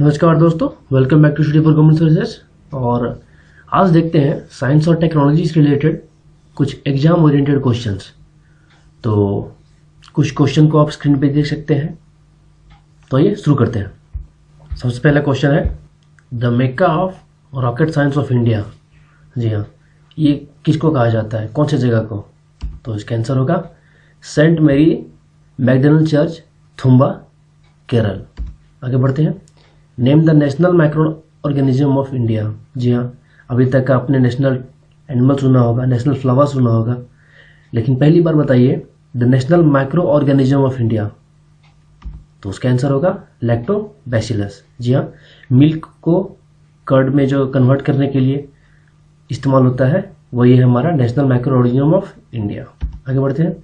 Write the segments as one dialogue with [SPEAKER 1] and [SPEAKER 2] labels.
[SPEAKER 1] नमस्कार दोस्तों welcome back to study for government services और आज देखते हैं साइंस और टेक्नोलॉजी से रिलेटेड कुछ एग्ज़ाम ओरिएंटेड क्वेश्चंस तो कुछ क्वेश्चन को आप स्क्रीन पे देख सकते हैं। तो आइए शुरू करते हैं। सबसे पहला क्वेश्चन है the Mecca of rocket science of India जी हाँ ये किसको कहा जाता है? कौन सी जगह को? तो इसका आंसर होगा सेंट मेरी मैकडनल चर्च थुम्बा केरल आगे बढ़ते हैं। Name the national microorganism of India जी हाँ अभी तक आपने नेशनल एनिमल सुना होगा नेशनल फ्लावर सुना होगा। लेकिन पहली बार बताइए the national microorganism of India तो उसका आंसर होगा लैक्टोबैसिलस जी हाँ मिल्क को कर्ड में जो कन्वर्ट करने के लिए इस्तेमाल होता है, वही है हमारा national microorganism of India आगे बढ़ते हैं।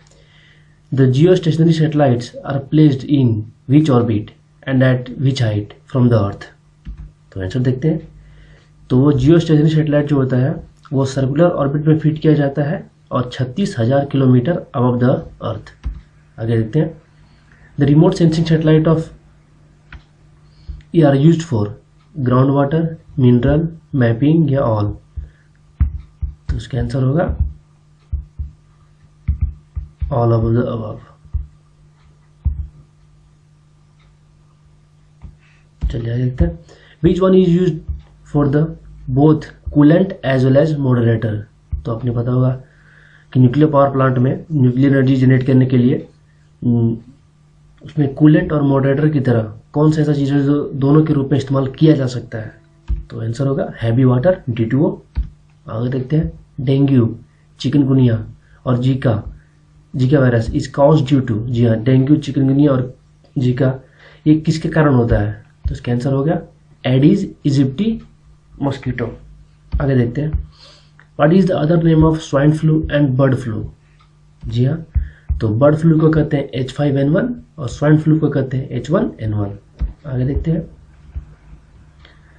[SPEAKER 1] The geostationary satellites are placed in which orbit and at which height from the earth तो आंसर देखते हैं। तो वो जियो स्टेशनरी सेटेलाइट जो होता है, वो सर्कुलर ऑर्बिट में फिट किया जाता है और छत्तीस हज़ार किलोमीटर अबव द अर्थ आगे देखते हैं। The remote sensing satellite of E R use for ground water mineral mapping या ऑल तो उसका आंसर होगा। ऑल ऑफ़ द अबव चलिए देखते हैं। Which one is use for the both coolant as well as moderator तो आपने पता होगा कि न्यूक्लियर पावर प्लांट में न्यूक्लियर एनर्जी जनरेट करने के लिए उसमें कूलेंट और मॉडरेटर की तरह कौन सा ऐसा चीज़ है जो दोनों के रूप में इस्तेमाल किया जा सकता है? तो आंसर होगा हैवी वाटर डी टू आगे देखते हैं। डेंगू, चिकनगुनिया और Zika Zika virus is cause due to जी हाँ डेंगू, चिकनगुनिया और जीका, ये किसके कारण होता है? तो इसका आंसर हो गया एडीज इजिप्टी मॉस्किटो आगे देखते हैं। What is the other name of swine flu and bird flu जी हाँ तो बर्ड फ्लू को कहते हैं एच फाइव एन वन और स्वाइन फ्लू को कहते हैं एच वन एन वन आगे देखते हैं।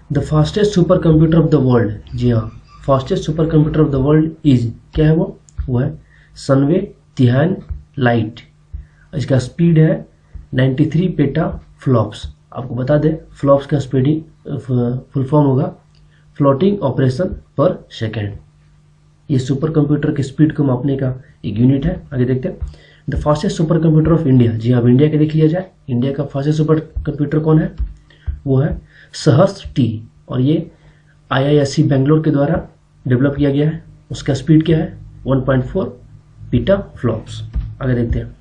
[SPEAKER 1] The fastest super computer of the world जी हाँ fastest super computer of the world is क्या है वो? वो है सनवे तिहान लाइट इसका स्पीड है 93 पेटा फ्लॉप्स आपको बता दें फ्लॉप्स का स्पीडिंग फुल फॉर्म होगा। फ्लोटिंग ऑपरेशन पर सेकेंड ये सुपर कंप्यूटर की स्पीड को मापने का एक यूनिट है। आगे देखते हैं। The fastest super computer of India जी अब इंडिया का देख लिया जाए। इंडिया का फास्टेस्ट सुपर कंप्यूटर कौन है? वो है सहस्त्र टी। और ये आईआईएससी बेंगलोर के द्वारा डेवलप किया गया है। उसका स्पीड क्या है? 1.4 पीटा फ्लॉप्स आगे देखते हैं।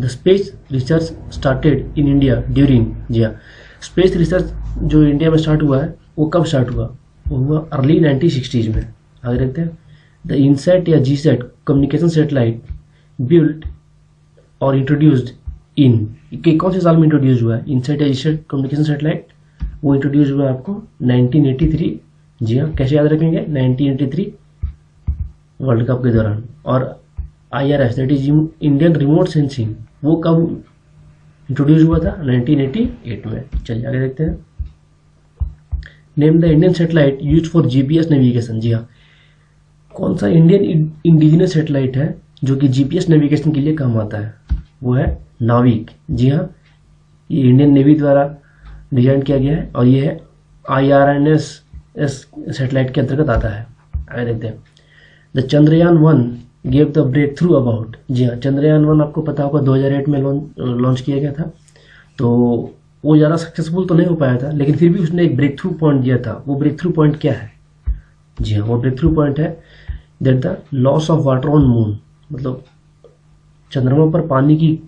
[SPEAKER 1] The space research started in India during जी हाँ स्पेस रिसर्च जो इंडिया में स्टार्ट हुआ है, वो कब स्टार्ट हुआ? वो हुआ अर्ली नाइनटीन सिक्सटीज में। आगे देखते हैं? द इनसेट या G SAT communication satellite built और इंट्रोड्यूस्ड इन के कौन से साल में इंट्रोड्यूस हुआ है? इनसेट या जी सेट कम्युनिकेशन सेटेलाइट वो इंट्रोड्यूस हुआ है आपको 1983 जी हाँ कैसे याद रखेंगे? 1983 वर्ल्ड कप के दौरान। और I R S that is Indian remote sensing वो कब इंट्रोड्यूस हुआ था? 1988 में। चलिए आगे देखते हैं। Name the Indian satellite use for GPS navigation जी हाँ। कौन सा इंडियन इंडिजिनस सेटेलाइट है जो कि जीपीएस नेविगेशन के लिए काम आता है? वो है नाविक। जी हाँ। ये इंडियन नेवी द्वारा डिज़ाइन किया गया है और ये है I R N S S satellite के अंतर्गत आता है। आगे देखते हैं। The Chandrayaan one gave the breakthrough about जी हाँ चंद्रयान वन आपको पता होगा 2008 में लॉन्च किया गया था। तो वो ज़्यादा सक्सेसफुल तो नहीं हो पाया था, लेकिन फिर भी उसने एक ब्रेक थ्रू पॉइंट दिया था। वो ब्रेक थ्रू पॉइंट क्या है? जी हाँ वो ब्रेक थ्रू पॉइंट है that the loss of water on moon मतलब चंद्रमा पर पानी की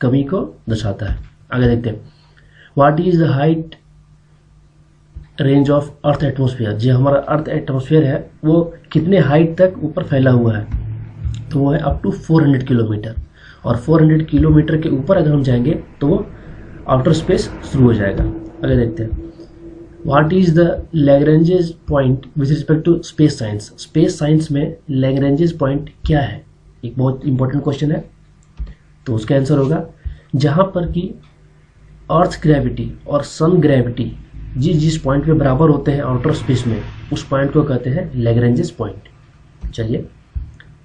[SPEAKER 1] कमी को दर्शाता है। आगे देखते हैं। What is the height range of earth atmosphere जो हमारा अर्थ एटमोसफियर है, वो कितने हाइट तक ऊपर फैला हुआ है? तो वो है अप टू 400 किलोमीटर और 400 किलोमीटर के ऊपर अगर हम जाएँगे तो वो आउटर स्पेस शुरू हो जाएगा। अगर देखते हैं। What is the Lagrange's point with respect to space science space science में लैग्रेंजेस पॉइंट क्या है? एक बहुत इंपॉर्टेंट क्वेश्चन है। तो उसका आंसर होगा, जहाँ पर कि अर्थ ग्रेविटी और सन ग्रेविटी जिस जिस पॉइंट पे बराबर होते हैं आउटर स्पेस में, उस पॉइंट को कहते हैं लेग्रेंजेस पॉइंट चलिए।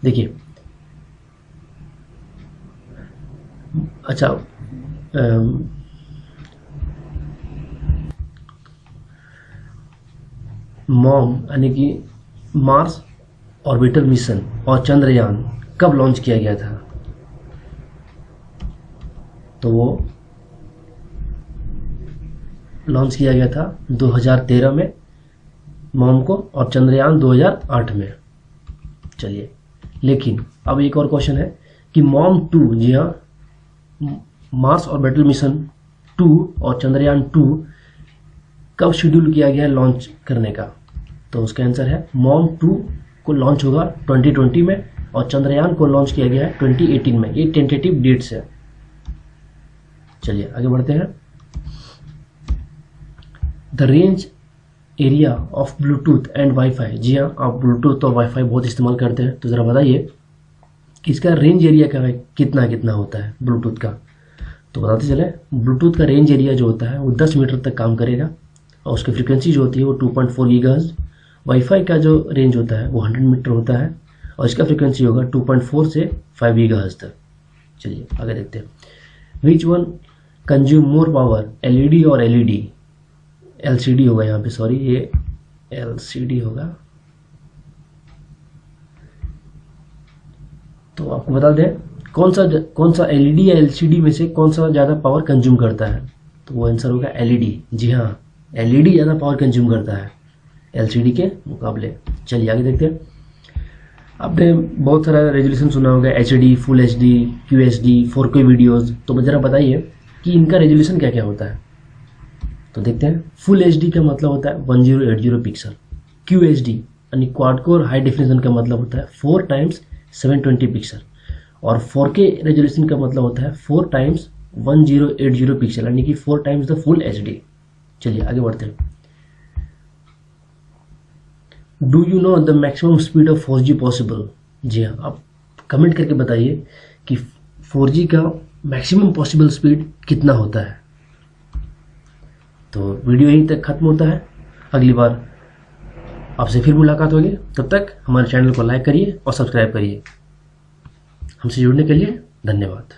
[SPEAKER 1] देखिए। अच्छा मॉम, यानी कि मार्स ऑर्बिटल मिशन और चंद्रयान कब लॉन्च किया गया था? तो वो लॉन्च किया गया था 2013 में, मॉम को और चंद्रयान 2008 में। चलिए। लेकिन, अब एक और क्वेश्चन है कि मॉम टू जी हाँ मार्स ऑर्बिटल मिशन टू और चंद्रयान टू कब शेड्यूल किया गया है लॉन्च करने का? तो उसका आंसर है मॉम टू को लॉन्च होगा 2020 में और चंद्रयान को लॉन्च किया गया है 2018 में। ये टेंटेटिव डेट्स है। चलिए, आगे बढ़ते हैं। The range area of Bluetooth and WiFi जी हाँ आप ब्लूटूथ और वाईफाई बहुत इस्तेमाल करते हैं तो ज़रा बताइए कि इसका रेंज एरिया क्या है, कितना कितना होता है ब्लूटूथ का? तो बताते चले ब्लूटूथ का रेंज एरिया जो होता है, वो 10 मीटर तक काम करेगा और उसकी फ्रिक्वेंसी जो होती है, वो 2.4 पॉइंट वाईफाई का जो रेंज होता है, वो 100 मीटर होता है और इसका फ्रिक्वेंसी होगा 2.4 से 5 गीगाहर्ट्ज तक। चलिए, आगे देखते हैं। Which one consume more power LED और एलईडी एलसीडी होगा यहाँ पे सॉरी ये एलसीडी होगा। तो आपको बता दें, कौन सा कौन सा एलईडी या एलसीडी में से कौन सा ज़्यादा पावर कंज्यूम करता है? तो वो आंसर होगा एलईडी। जी हाँ एलईडी ज़्यादा पावर कंज्यूम करता है एलसीडी के मुकाबले। चलिए आगे देखते हैं। आपने बहुत सारा रेजोल्यूशन सुना होगा H D full H D Q H D four K videos तो ज़रा बताइए कि इनका रेजोल्यूशन क्या क्या होता है? तो देखते हैं। फुल एच डी का मतलब होता है one zero eight zero pixel Q H D यानी क्वाड कोर हाई डिफिनेशन का मतलब होता है four times seven twenty pixel और फोर के रेजोल्यूशन का मतलब होता है four times one zero eight zero pixel यानी कि four times the full H D चलिए, आगे बढ़ते हैं। Do you know the maximum speed of four G possible जी हाँ आप कमेंट करके बताइए कि फोर जी का मैक्सिमम पॉसिबल स्पीड कितना होता है। तो वीडियो यहीं तक खत्म होता है। अगली बार आपसे फिर मुलाकात होगी। तब तक हमारे चैनल को लाइक करिए और सब्सक्राइब करिए। हमसे जुड़ने के लिए धन्यवाद।